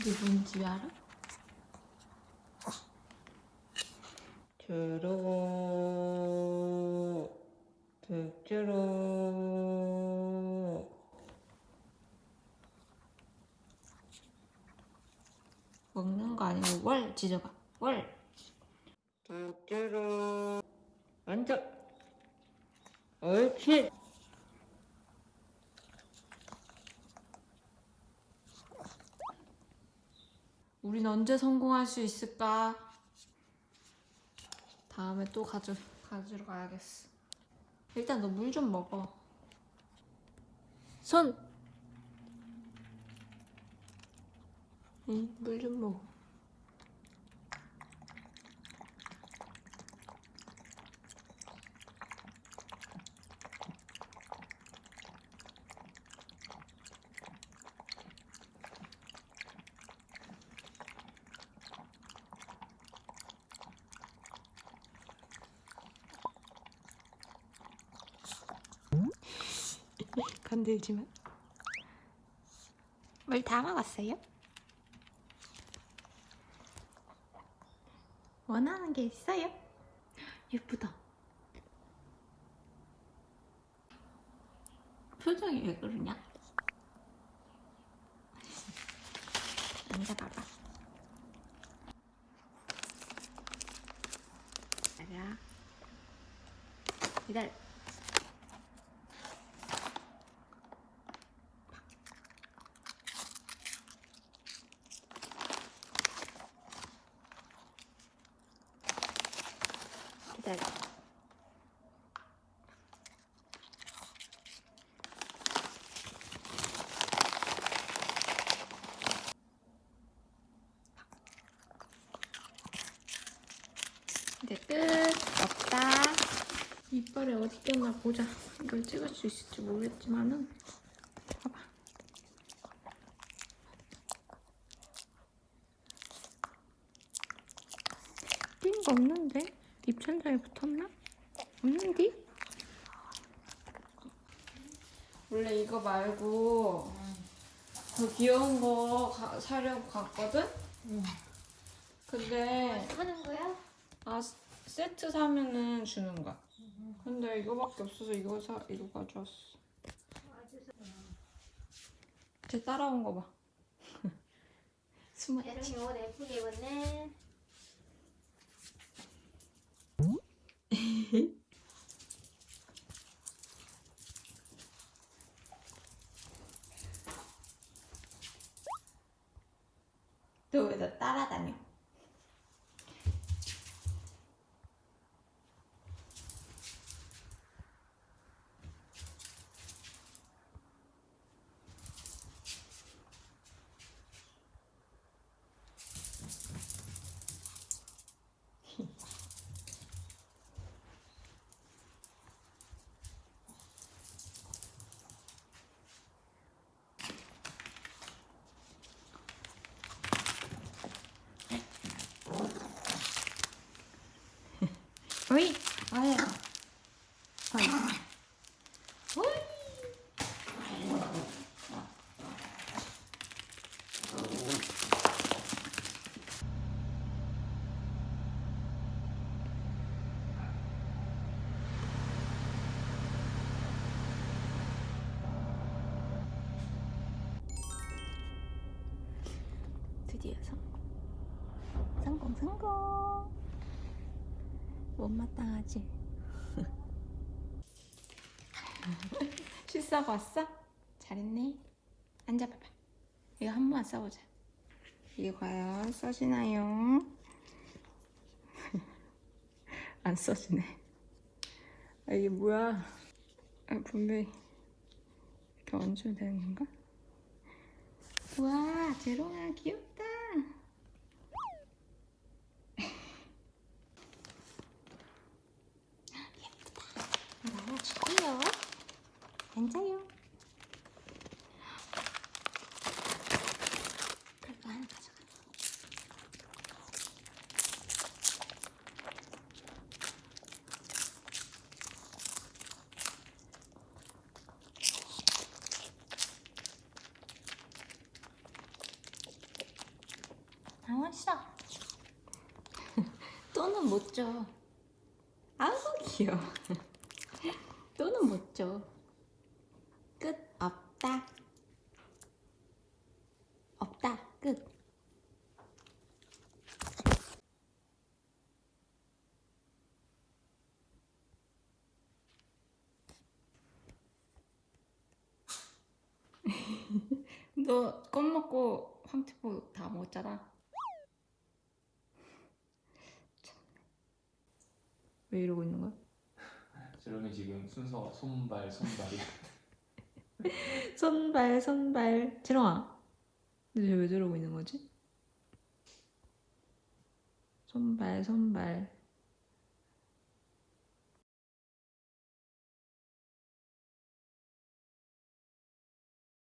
이게 뭔지 알아? 주로 득주로 먹는 거 아니고 월 지져봐. 월. 득주로 앉아 옳지 우린 언제 성공할 수 있을까? 다음에 또 가져, 가지러 가야겠어. 일단 너 물 좀 먹어. 손! 응, 물 좀 먹어. 건들지마. 물다 먹었어요? 원하는 게 있어요? 예쁘다. 표정이 왜 그러냐? 앉아봐봐. 기다려. 기다려. 기다려. 이제 끝. 없다. 이빨에 어디 꼈나 보자. 이걸 찍을 수 있을지 모르겠지만은. 없는데? 입천장에 붙었나? 없는디? 원래 이거 말고 더 귀여운 거 가- 사려고 갔거든? 근데 하는 거야? 아 스- 세트 사면은 주는 거야. 근데 이거밖에 없어서 이거 사 이거 가져왔어. 쟤 따라온 거 봐. 숨어. 대롱이 옷 예쁘게 입었네. 너왜 나 따라다녀? 어이, 아야. 어이. 어이. 드디어 성공. 성공, 성공. 못마땅하지? 실수하고 왔어? 잘했네. 앉아봐봐. 이거 한 번만 써보자. 이게 과연 써지나요? 안 써지네. 아, 이게 뭐야? 아, 분명히 이렇게 얹으면 되는 건가? 우와, 재롱아 귀엽다. 앉아요. 그리고 하나 가져가. 강원씨 또는 못줘 아우 귀여워 또는 못줘 끝 없다. 없다. 끝. 너 껌 먹고 황태포 다 먹었잖아. 왜 이러고 있는 거야? 저러면 지금 순서 손발 손발이 손발 손발. 지롱아. 근데 쟤왜 저러고 있는 거지? 손발 손발